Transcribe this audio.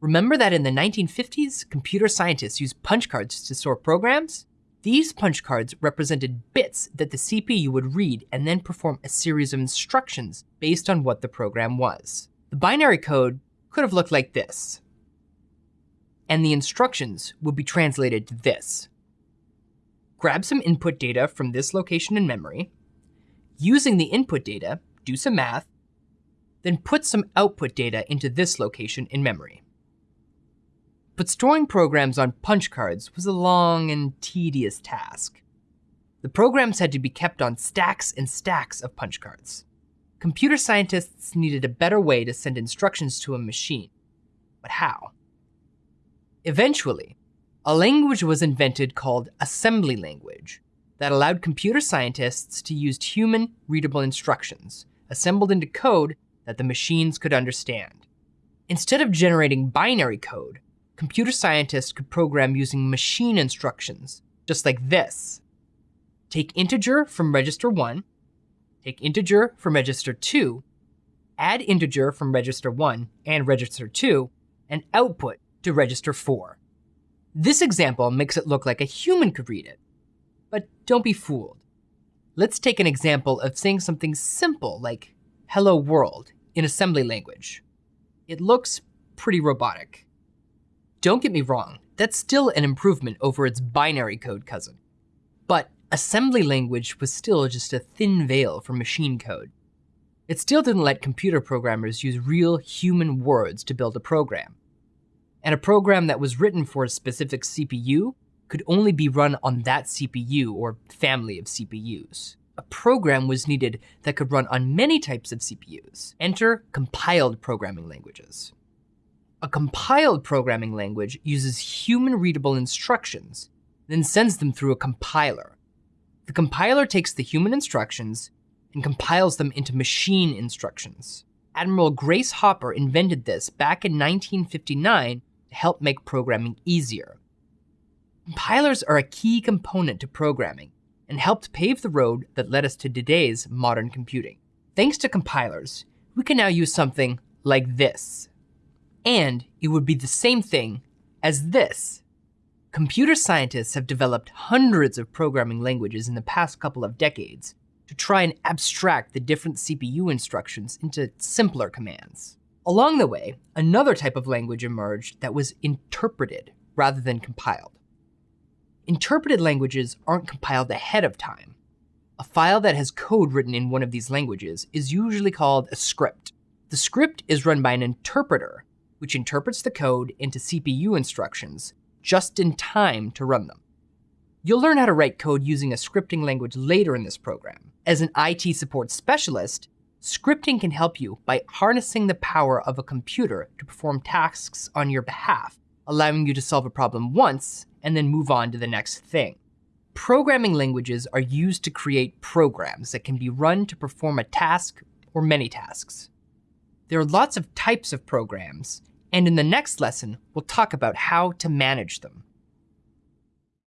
Remember that in the 1950s, computer scientists used punch cards to store programs? These punch cards represented bits that the CPU would read and then perform a series of instructions based on what the program was. The binary code could have looked like this. And the instructions would be translated to this. Grab some input data from this location in memory. Using the input data, do some math, then put some output data into this location in memory. But storing programs on punch cards was a long and tedious task. The programs had to be kept on stacks and stacks of punch cards. Computer scientists needed a better way to send instructions to a machine. But how? Eventually, a language was invented called assembly language that allowed computer scientists to use human readable instructions assembled into code that the machines could understand. Instead of generating binary code, computer scientists could program using machine instructions, just like this. Take integer from register 1, take integer from register 2, add integer from register 1 and register 2, and output to register 4. This example makes it look like a human could read it. But don't be fooled. Let's take an example of saying something simple like hello world in assembly language. It looks pretty robotic. Don't get me wrong, that's still an improvement over its binary code cousin. But assembly language was still just a thin veil for machine code. It still didn't let computer programmers use real human words to build a program. And a program that was written for a specific CPU could only be run on that CPU or family of CPUs. A program was needed that could run on many types of CPUs. Enter compiled programming languages. A compiled programming language uses human readable instructions, then sends them through a compiler. The compiler takes the human instructions and compiles them into machine instructions. Admiral Grace Hopper invented this back in 1959 to help make programming easier. Compilers are a key component to programming and helped pave the road that led us to today's modern computing. Thanks to compilers, we can now use something like this and it would be the same thing as this. Computer scientists have developed hundreds of programming languages in the past couple of decades to try and abstract the different CPU instructions into simpler commands. Along the way, another type of language emerged that was interpreted rather than compiled. Interpreted languages aren't compiled ahead of time. A file that has code written in one of these languages is usually called a script. The script is run by an interpreter which interprets the code into CPU instructions just in time to run them. You'll learn how to write code using a scripting language later in this program. As an IT support specialist, scripting can help you by harnessing the power of a computer to perform tasks on your behalf, allowing you to solve a problem once and then move on to the next thing. Programming languages are used to create programs that can be run to perform a task or many tasks. There are lots of types of programs, and in the next lesson, we'll talk about how to manage them.